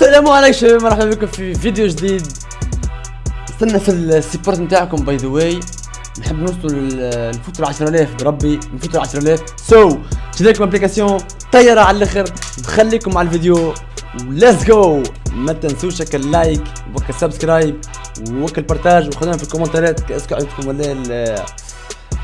السلام عليكم شباب مرحبا بكم في فيديو جديد. استنى في ال support نتاعكم by the way نحب نوصلوا نفوتوا ل 10000 بربي نفوتوا ل 10000 so شريت لكم application طيارة على الآخر نخليكم على الفيديو. let's go ما تنسوش هكا ال like وكا ال subscribe وكا ال partage وخلونا في الكومنتات est-ce que عجبكم ولا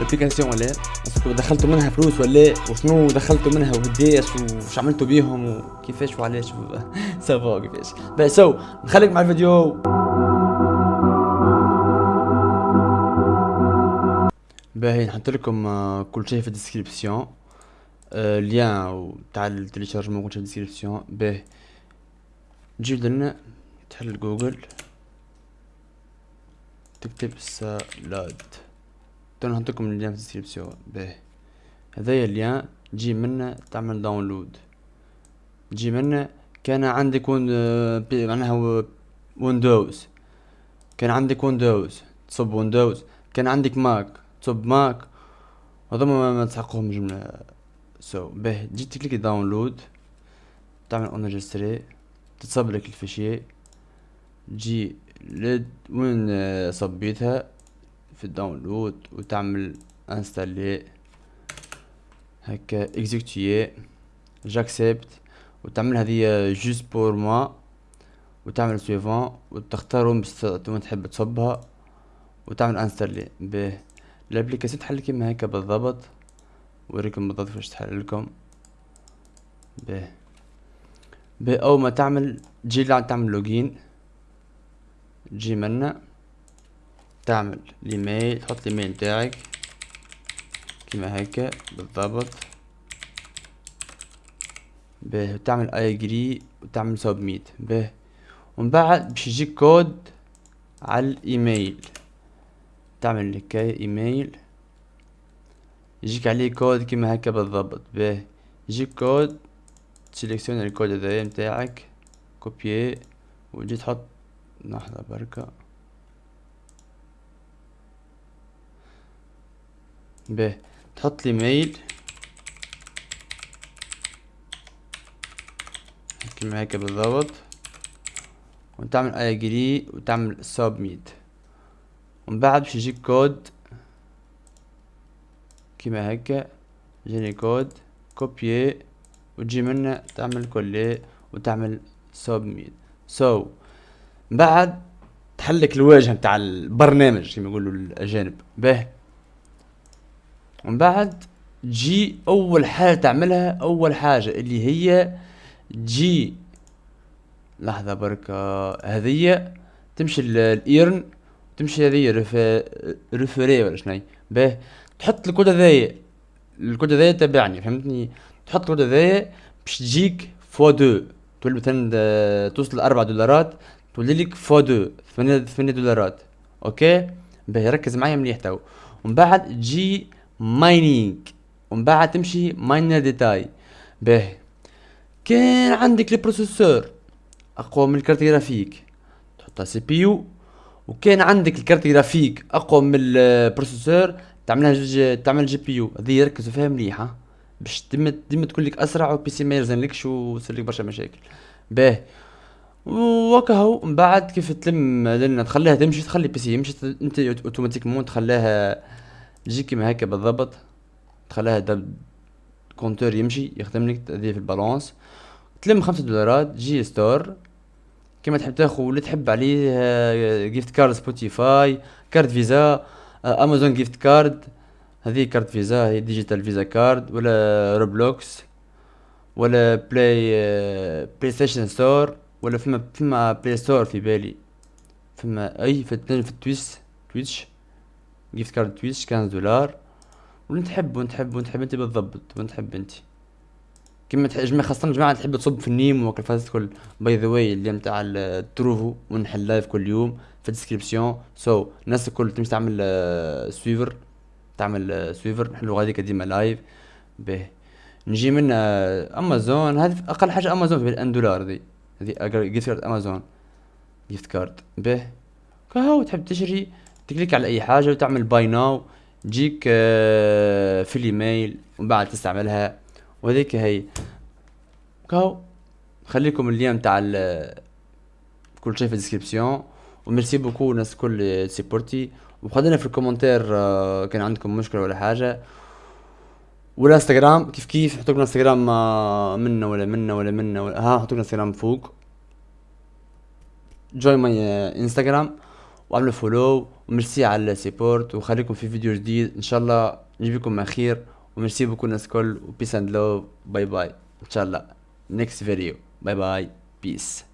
ال- ال application ولا لا؟ est-ce que دخلتوا منها فلوس ولا لا؟ وشنو دخلتوا منها؟ وقديش وش عملتوا بيهم وكيفاش وعلاش؟ ça va كيفاش؟ باهي so نخليك مع الفيديو. باهي نحط لكم آه، كل شيء في ال description. آه، lien تاع ال téléchargement كل شيء في ال description. باهي. تجي لنا تحل جوجل. تكتب Salad. تو نحط لكم ال lien في ال description باهي هذايا ال lien تجي منا تعمل download. تجي منا كان عندك بي- معناها ويندوز. كان عندك ويندوز. تصب ويندوز. كان عندك ماك. تصب ماك. هذوما ما, تحققهم جملة. so, به تجي تكليك download. تعمل enregistrer تتصب لك ال fichier تجي لد وين صبيتها. في ال download وتعمل installer هكا exécuter j'accepte وتعمل هذه juste pour moi وتعمل suivant وتختار وين بس وين تحب تصبها وتعمل installer به. ال application تحل كيما هكا بالضبط وريكم بالضبط كيفاش تحل لكم به. به أول ما تعمل تجي تعمل login تجي منا. تعمل الايميل تحط الايميل نتاعك كيما هكا بالضبط. به وتعمل I agree وتعمل submit به. ومن بعد باش يجيك كود على الايميل تعمل لك ايميل يجيك عليه كود كيما هكا بالضبط. به. يجيك كود تسيليكسيون الكود هذايا متاعك. copier وتجي تحط لحظة بركة. به تحط الايميل كيما هكا بالضبط. وتعمل agree وتعمل submit ومن بعد باش يجيك كود كيما هكا يجيني كود copier وتجي منا تعمل coller وتعمل submit so, بعد تحلك الواجهة متاع البرنامج كما يقولوا الأجانب. به. ومن بعد تجي أول حاجة تعملها أول حاجة اللي هي تجي لحظة بركة هذية تمشي ال- ال earn تمشي هذية ref... refer ولا شني به تحط الكود هذايا الكود هذايا تبعني فهمتني؟ تحط الكود هذايا باش تجيك fois deux. تولي مثلا توصل لأربع دولارات تولي لك fois deux ثمانية دولارات. okay؟ باهي ركز معايا مليح تو. ومن بعد تجي mining ومن بعد تمشي miner details. باهي. كان عندك ال processeur أقوى من ال carte graphique. تحطها CPU. وكان عندك ال carte graphique أقوى من ال processeur تعملها جي تعمل GPU. هذه ركزوا فيها مليح ها. باش ديما ديما تكون لك أسرع وال PC ما يلزملكش ويصير لك برشا مشاكل. باهي. وكهو من بعد كيف تلم لنا تخليها تمشي تخلي PC يمشي أنت automatiquement تخليها تجي كيما هكا بالضبط تخليها دب compteur يمشي يخدم لك في ال balance. تلم خمسة دولارات تجي store كيما تحب تاخو اللي تحب عليه gift card Spotify card Visa Amazon gift card هذه card Visa هي digital Visa card ولا Roblox ولا Play PlayStation Store ولا فما فما Play Store في بالي. فما أي في في التويس Twitch gift card Twitch 15 دولار واللي تحب وين تحب وين تحب أنت بالضبط وين تحب أنت. كيما جماعة خاصة جماعة تحب تصب في ال game وكل الكل. by the way اللي متاع ال Trovo ونحل live كل يوم في ال description. so, الناس الكل تمشي تعمل آه، suivre تعمل آه، suivre نحلو غاديك ديما live به نجي من آه، امازون هذه أقل حاجة امازون في 1 دولار ذي هذه gift card Amazon gift card به كهو تحب تشري. تكليك على أي حاجة وتعمل buy now تجيك في الايميل ومن بعد تستعملها. وهذيك هي. كهو خليكم ال lien تاع كل شيء في ال description و merci beaucoup الناس الكل supporter وخلينا في ال commentaire آه، كان عندكم مشكلة ولا حاجة. والانستغرام كيف كيف؟ حطوا لنا انستغرام آه، منا ولا منا ولا منا ولا ها حطوا لنا انستغرام فوق. join my انستغرام وعملوا follow و merci على ال support وخليكم في فيديو جديد. إن شاء الله نجيب لكم ما خير. وميرسي بكل الناس الكل و peace and love bye bye إن شاء الله. Next video. Bye bye. Peace.